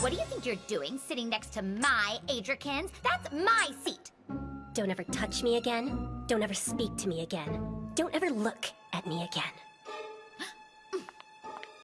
What do you think you're doing sitting next to my Adrikins? That's my seat. Don't ever touch me again. Don't ever speak to me again. Don't ever look at me again.